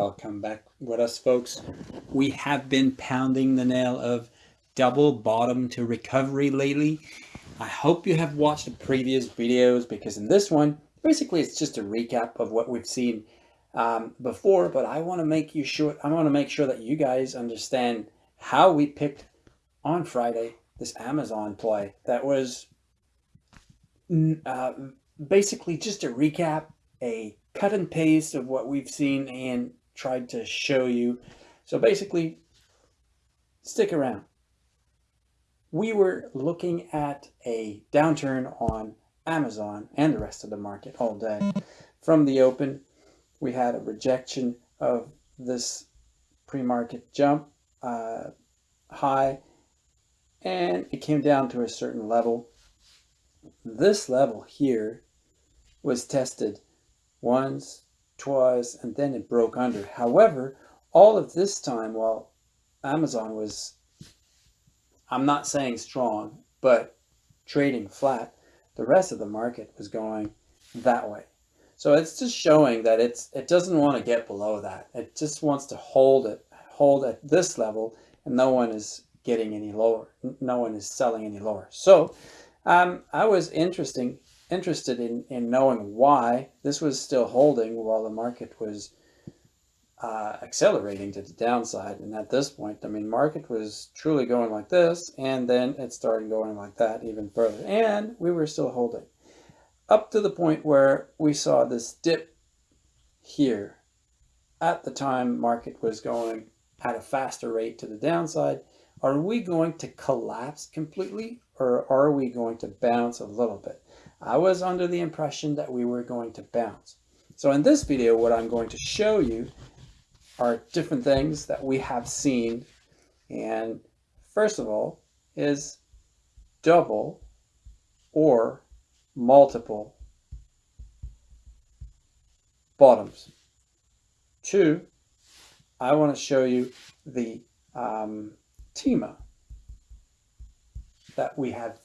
welcome back with us folks. We have been pounding the nail of double bottom to recovery lately. I hope you have watched the previous videos because in this one, basically it's just a recap of what we've seen um, before, but I want to make you sure, I want to make sure that you guys understand how we picked on Friday this Amazon play that was uh, basically just a recap, a cut and paste of what we've seen and tried to show you. So basically, stick around. We were looking at a downturn on Amazon and the rest of the market all day. From the open, we had a rejection of this pre-market jump uh, high and it came down to a certain level. This level here was tested once, twice, and then it broke under. However, all of this time while Amazon was, I'm not saying strong, but trading flat, the rest of the market was going that way. So it's just showing that it's it doesn't want to get below that. It just wants to hold it, hold at this level, and no one is getting any lower. No one is selling any lower. So um, I was interesting interested in, in knowing why this was still holding while the market was uh, accelerating to the downside. And at this point, I mean, market was truly going like this, and then it started going like that even further. And we were still holding up to the point where we saw this dip here. At the time, market was going at a faster rate to the downside. Are we going to collapse completely or are we going to bounce a little bit? I was under the impression that we were going to bounce. So in this video, what I'm going to show you are different things that we have seen. And first of all is double or multiple bottoms. Two, I want to show you the um, TEMA that we have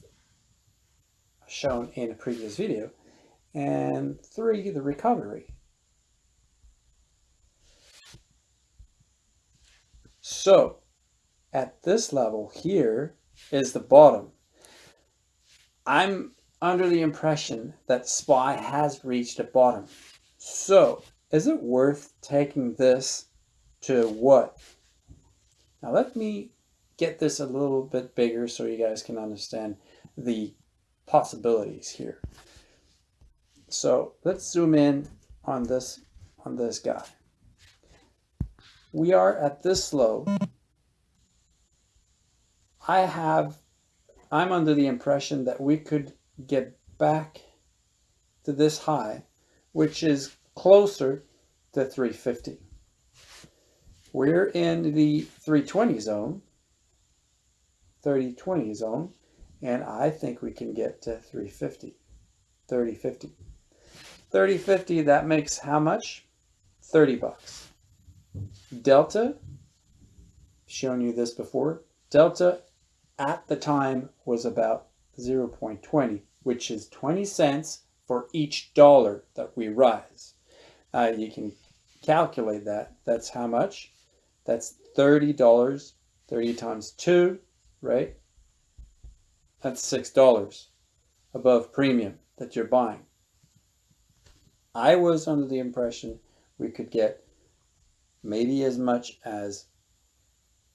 shown in a previous video. And three, the recovery. So at this level here is the bottom. I'm under the impression that SPY has reached a bottom. So is it worth taking this to what? Now let me get this a little bit bigger so you guys can understand the possibilities here. So let's zoom in on this on this guy. We are at this low. I have I'm under the impression that we could get back to this high, which is closer to 350. We're in the 320 zone, 30-20 zone, and I think we can get to 350, 30-50. 30-50, that makes how much? 30 bucks. Delta, shown you this before, Delta at the time was about 0.20, which is 20 cents for each dollar that we rise. Uh, you can calculate that. That's how much? That's $30, 30 times 2, right? That's $6 above premium that you're buying. I was under the impression we could get maybe as much as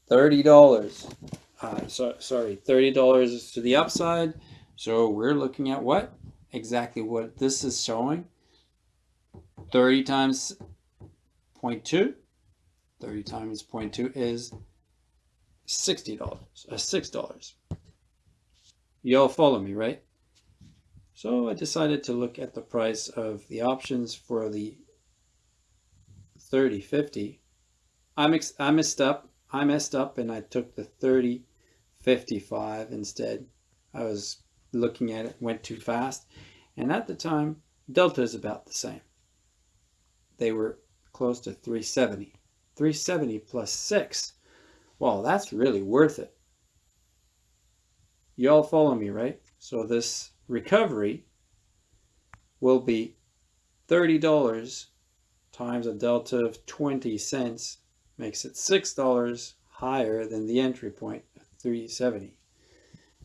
$30. Uh, so, sorry, $30 is to the upside. So we're looking at what? Exactly what this is showing. 30 times 0.2. 30 times 0.2 is $60, uh, $6. You all follow me, right? So I decided to look at the price of the options for the 3050. I, I messed up. I messed up and I took the 3055 instead. I was looking at it, went too fast. And at the time, Delta is about the same. They were close to 370. 370 plus 6. Well, that's really worth it. You all follow me, right? So this recovery will be $30 times a delta of 20 cents makes it $6 higher than the entry point, 370.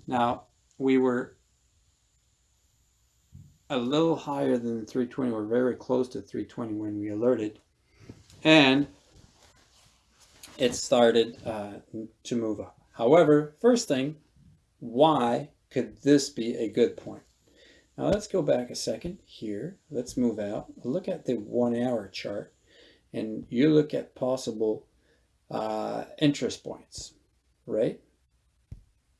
Now, we were a little higher than 320. We're very close to 320 when we alerted. And it started uh, to move up. However, first thing, why could this be a good point? Now let's go back a second here. Let's move out. Look at the one hour chart and you look at possible uh, interest points, right?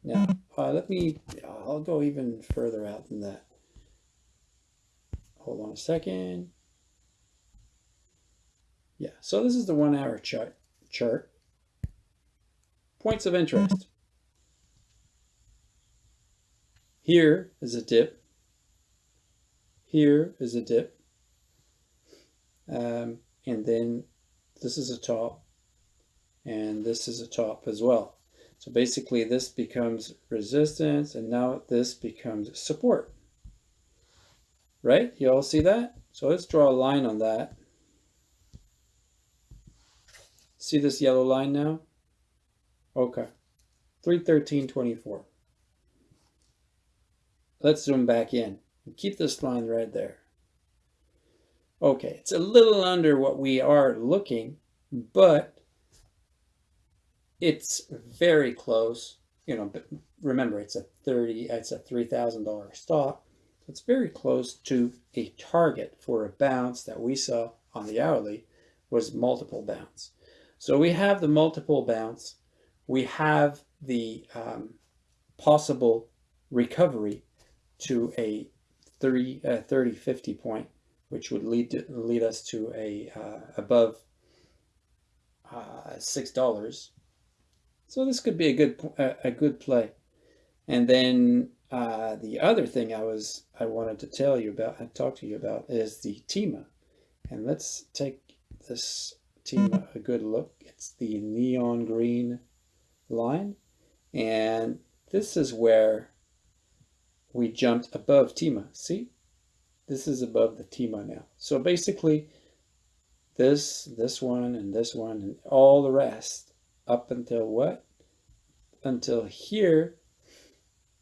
Now, uh, let me, I'll go even further out than that. Hold on a second. Yeah, so this is the one hour chart. chart. Points of interest. Here is a dip. Here is a dip. Um, and then this is a top. And this is a top as well. So basically this becomes resistance and now this becomes support. Right? You all see that? So let's draw a line on that. See this yellow line now? Okay. 313.24. Let's zoom back in. and Keep this line right there. Okay, it's a little under what we are looking, but it's very close. You know, but remember, it's a 30, it's a $3,000 stock. It's very close to a target for a bounce that we saw on the hourly was multiple bounce. So we have the multiple bounce. We have the um, possible recovery to a 30, uh, 30 50 point, which would lead to, lead us to a uh, above uh, six dollars. So this could be a good a good play. And then uh, the other thing I was I wanted to tell you about and talk to you about is the TEMA. And let's take this TEMA a good look. It's the neon green line. And this is where we jumped above TEMA. See? This is above the TEMA now. So basically, this, this one, and this one, and all the rest, up until what? Until here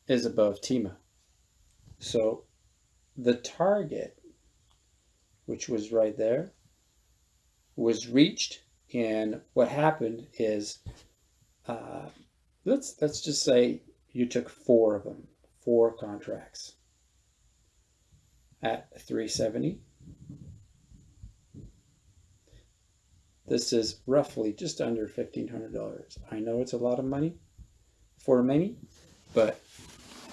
is above TEMA. So the target, which was right there, was reached. And what happened is, uh, let's, let's just say you took four of them four contracts at 370. This is roughly just under $1,500. I know it's a lot of money for many, but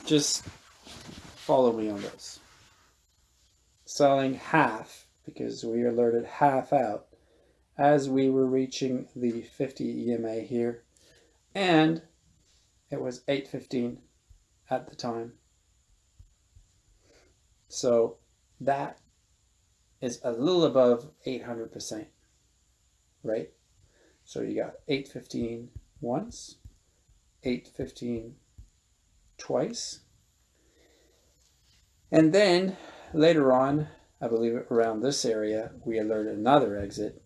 just follow me on this. Selling half, because we alerted half out as we were reaching the 50 EMA here, and it was 815 at the time. So that is a little above 800%, right? So you got 815 once, 815 twice. And then later on, I believe around this area, we alerted another exit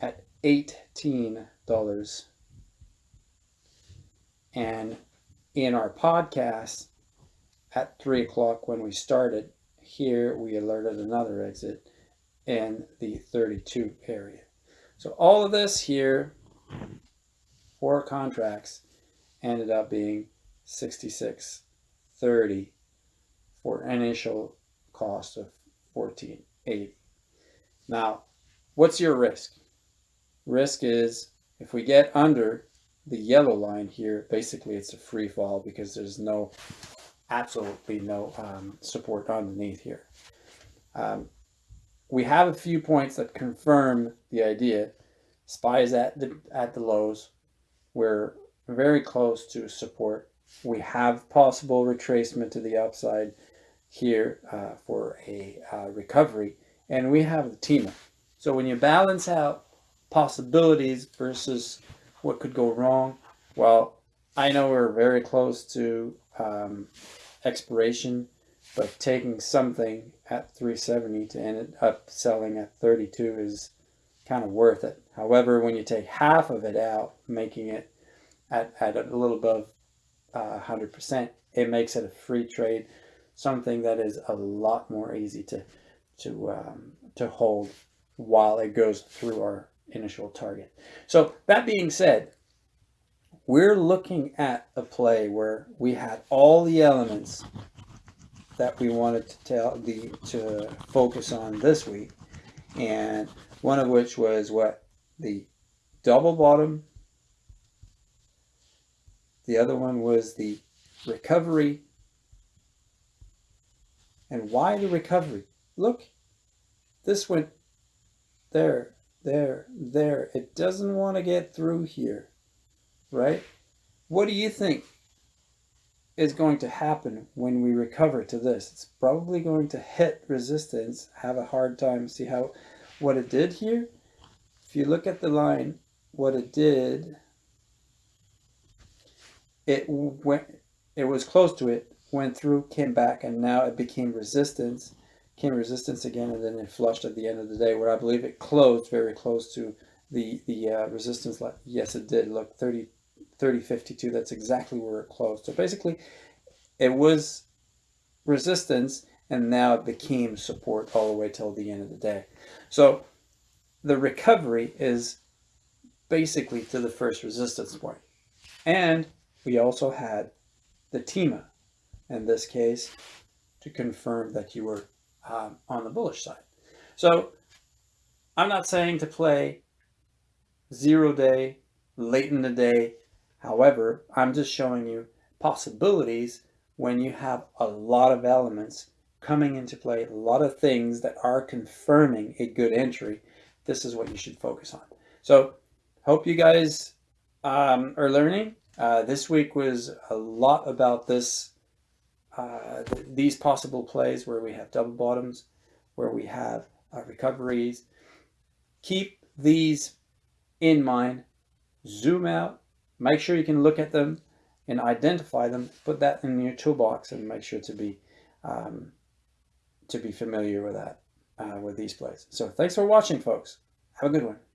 at $18. And in our podcast at three o'clock when we started, here we alerted another exit in the 32 area. So all of this here, four contracts, ended up being 66.30 for initial cost of 14.80. Now, what's your risk? Risk is if we get under the yellow line here, basically it's a free fall because there's no, absolutely no um, support underneath here. Um, we have a few points that confirm the idea. SPY at the, at the lows. We're very close to support. We have possible retracement to the upside here uh, for a uh, recovery. And we have the TEMA. So when you balance out possibilities versus what could go wrong? Well, I know we're very close to um, expiration, but taking something at 370 to end up selling at 32 is kind of worth it. However, when you take half of it out, making it at, at a little above uh, 100%, it makes it a free trade, something that is a lot more easy to, to, um, to hold while it goes through our initial target. So that being said, we're looking at a play where we had all the elements that we wanted to tell the to focus on this week and one of which was what? The double bottom. The other one was the recovery. And why the recovery? Look this went there there there. It doesn't want to get through here right? What do you think is going to happen when we recover to this? It's probably going to hit resistance have a hard time see how what it did here, if you look at the line, what it did, it went, it was close to it, went through, came back, and now it became resistance, came resistance again, and then it flushed at the end of the day, where I believe it closed very close to the the uh, resistance. Yes, it did. Look, 30, 30, 52. That's exactly where it closed. So basically, it was resistance, and now it became support all the way till the end of the day. So the recovery is basically to the first resistance point. And we also had the TEMA in this case to confirm that you were um, on the bullish side. So I'm not saying to play zero day, late in the day. However, I'm just showing you possibilities when you have a lot of elements coming into play, a lot of things that are confirming a good entry, this is what you should focus on. So hope you guys um, are learning. Uh, this week was a lot about this, uh, th these possible plays where we have double bottoms, where we have uh, recoveries. Keep these in mind, zoom out, make sure you can look at them and identify them, put that in your toolbox and make sure to be um, to be familiar with that, uh, with these plays. So thanks for watching, folks. Have a good one.